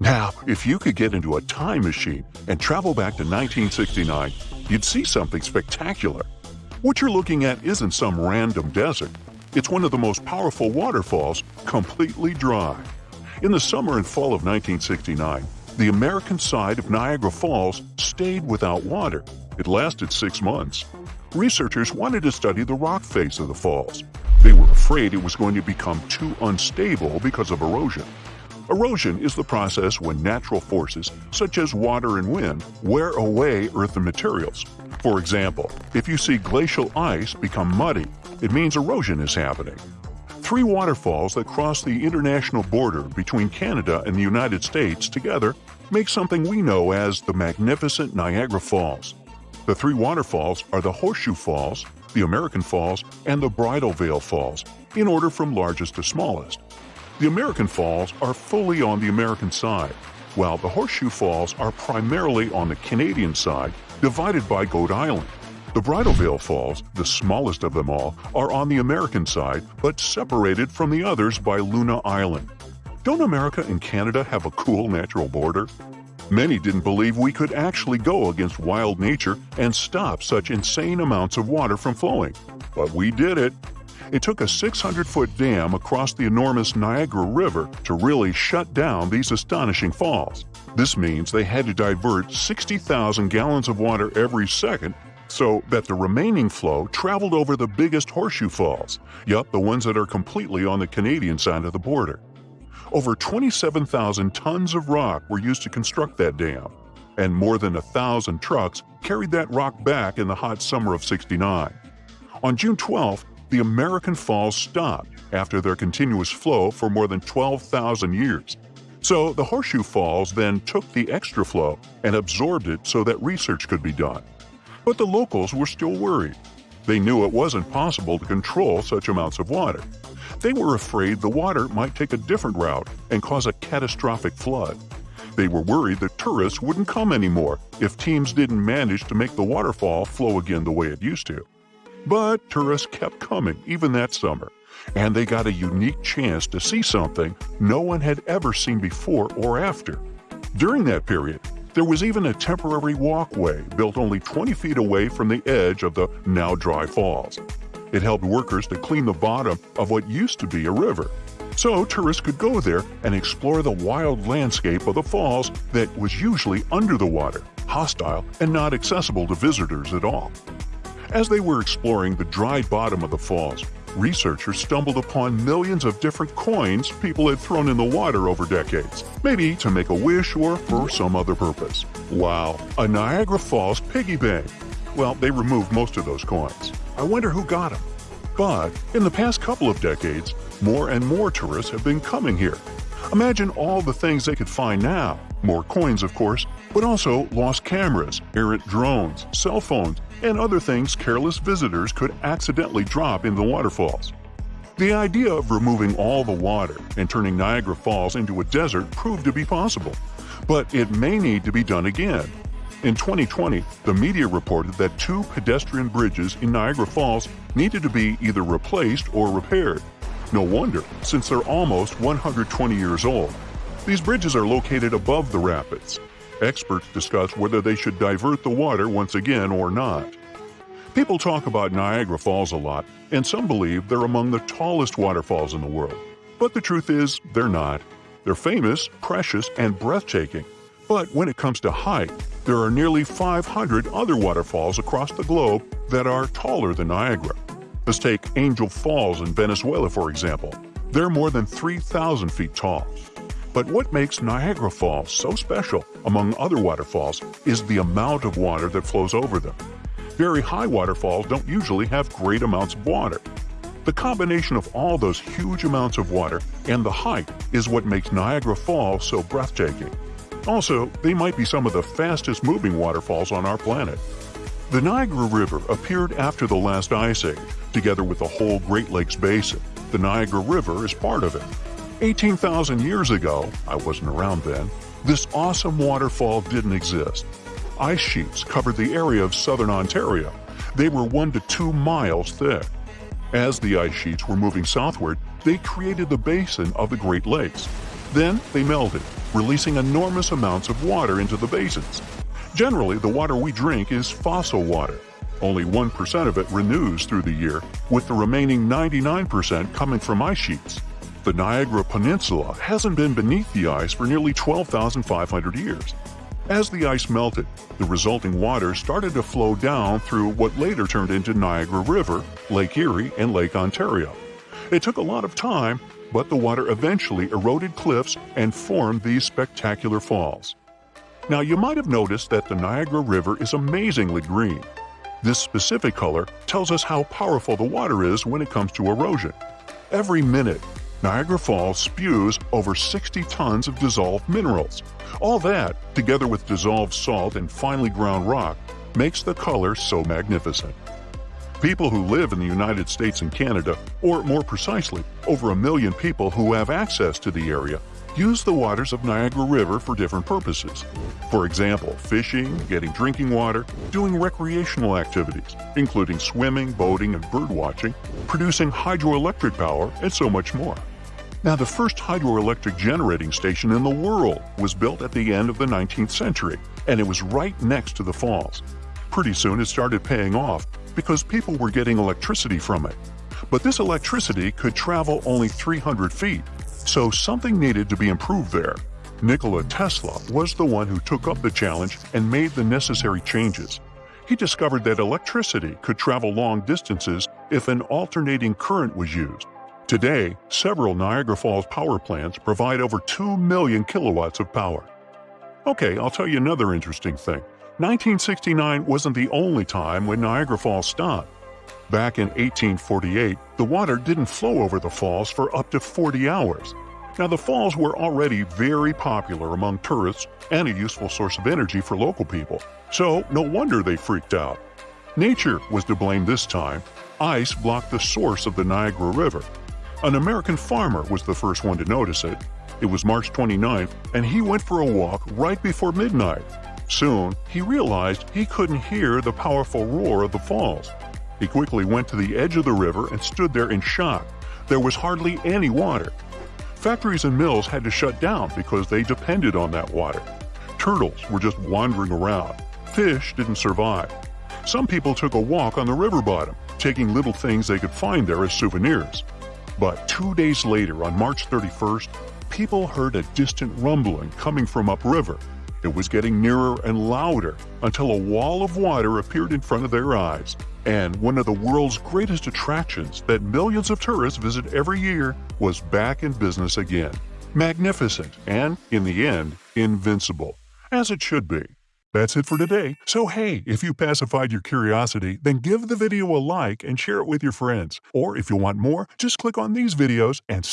Now, if you could get into a time machine and travel back to 1969, you'd see something spectacular. What you're looking at isn't some random desert. It's one of the most powerful waterfalls, completely dry. In the summer and fall of 1969, the American side of Niagara Falls stayed without water. It lasted six months. Researchers wanted to study the rock face of the falls. They were afraid it was going to become too unstable because of erosion. Erosion is the process when natural forces, such as water and wind, wear away earthen materials. For example, if you see glacial ice become muddy, it means erosion is happening. Three waterfalls that cross the international border between Canada and the United States together make something we know as the magnificent Niagara Falls. The three waterfalls are the Horseshoe Falls, the American Falls, and the Bridal Veil Falls, in order from largest to smallest. The American Falls are fully on the American side, while the Horseshoe Falls are primarily on the Canadian side, divided by Goat Island. The Bridal Veil Falls, the smallest of them all, are on the American side, but separated from the others by Luna Island. Don't America and Canada have a cool natural border? Many didn't believe we could actually go against wild nature and stop such insane amounts of water from flowing. But we did it. It took a 600 foot dam across the enormous Niagara River to really shut down these astonishing falls. This means they had to divert 60,000 gallons of water every second so that the remaining flow traveled over the biggest horseshoe falls, yup, the ones that are completely on the Canadian side of the border. Over 27,000 tons of rock were used to construct that dam, and more than a thousand trucks carried that rock back in the hot summer of 69. On June 12th, the American Falls stopped after their continuous flow for more than 12,000 years. So the Horseshoe Falls then took the extra flow and absorbed it so that research could be done. But the locals were still worried. They knew it wasn't possible to control such amounts of water. They were afraid the water might take a different route and cause a catastrophic flood. They were worried that tourists wouldn't come anymore if teams didn't manage to make the waterfall flow again the way it used to. But tourists kept coming even that summer, and they got a unique chance to see something no one had ever seen before or after. During that period, there was even a temporary walkway built only 20 feet away from the edge of the now dry falls. It helped workers to clean the bottom of what used to be a river. So tourists could go there and explore the wild landscape of the falls that was usually under the water, hostile, and not accessible to visitors at all. As they were exploring the dry bottom of the falls, researchers stumbled upon millions of different coins people had thrown in the water over decades, maybe to make a wish or for some other purpose. Wow, a Niagara Falls piggy bank! Well, they removed most of those coins. I wonder who got them. But in the past couple of decades, more and more tourists have been coming here. Imagine all the things they could find now. More coins, of course, but also lost cameras, errant drones, cell phones, and other things careless visitors could accidentally drop in the waterfalls. The idea of removing all the water and turning Niagara Falls into a desert proved to be possible, but it may need to be done again. In 2020, the media reported that two pedestrian bridges in Niagara Falls needed to be either replaced or repaired. No wonder, since they're almost 120 years old. These bridges are located above the rapids, Experts discuss whether they should divert the water once again or not. People talk about Niagara Falls a lot, and some believe they're among the tallest waterfalls in the world. But the truth is, they're not. They're famous, precious, and breathtaking. But when it comes to height, there are nearly 500 other waterfalls across the globe that are taller than Niagara. Let's take Angel Falls in Venezuela, for example. They're more than 3,000 feet tall. But what makes Niagara Falls so special, among other waterfalls, is the amount of water that flows over them. Very high waterfalls don't usually have great amounts of water. The combination of all those huge amounts of water and the height is what makes Niagara Falls so breathtaking. Also, they might be some of the fastest moving waterfalls on our planet. The Niagara River appeared after the last ice age, together with the whole Great Lakes Basin. The Niagara River is part of it. 18,000 years ago, I wasn't around then, this awesome waterfall didn't exist. Ice sheets covered the area of southern Ontario. They were one to two miles thick. As the ice sheets were moving southward, they created the basin of the Great Lakes. Then they melted, releasing enormous amounts of water into the basins. Generally, the water we drink is fossil water. Only 1% of it renews through the year, with the remaining 99% coming from ice sheets. The Niagara Peninsula hasn't been beneath the ice for nearly 12,500 years. As the ice melted, the resulting water started to flow down through what later turned into Niagara River, Lake Erie, and Lake Ontario. It took a lot of time, but the water eventually eroded cliffs and formed these spectacular falls. Now, you might have noticed that the Niagara River is amazingly green. This specific color tells us how powerful the water is when it comes to erosion. Every minute, Niagara Falls spews over 60 tons of dissolved minerals. All that, together with dissolved salt and finely ground rock, makes the color so magnificent. People who live in the United States and Canada, or more precisely, over a million people who have access to the area, use the waters of Niagara River for different purposes. For example, fishing, getting drinking water, doing recreational activities, including swimming, boating, and birdwatching, producing hydroelectric power, and so much more. Now, the first hydroelectric generating station in the world was built at the end of the 19th century, and it was right next to the falls. Pretty soon it started paying off because people were getting electricity from it. But this electricity could travel only 300 feet, so something needed to be improved there. Nikola Tesla was the one who took up the challenge and made the necessary changes. He discovered that electricity could travel long distances if an alternating current was used. Today, several Niagara Falls power plants provide over 2 million kilowatts of power. Okay, I'll tell you another interesting thing. 1969 wasn't the only time when Niagara Falls stopped. Back in 1848, the water didn't flow over the falls for up to 40 hours. Now, the falls were already very popular among tourists and a useful source of energy for local people, so no wonder they freaked out. Nature was to blame this time. Ice blocked the source of the Niagara River. An American farmer was the first one to notice it. It was March 29th, and he went for a walk right before midnight. Soon, he realized he couldn't hear the powerful roar of the falls. He quickly went to the edge of the river and stood there in shock. There was hardly any water. Factories and mills had to shut down because they depended on that water. Turtles were just wandering around. Fish didn't survive. Some people took a walk on the river bottom, taking little things they could find there as souvenirs. But two days later, on March 31st, people heard a distant rumbling coming from upriver. It was getting nearer and louder until a wall of water appeared in front of their eyes and one of the world's greatest attractions that millions of tourists visit every year was back in business again. Magnificent and, in the end, invincible. As it should be. That's it for today. So hey, if you pacified your curiosity, then give the video a like and share it with your friends. Or if you want more, just click on these videos and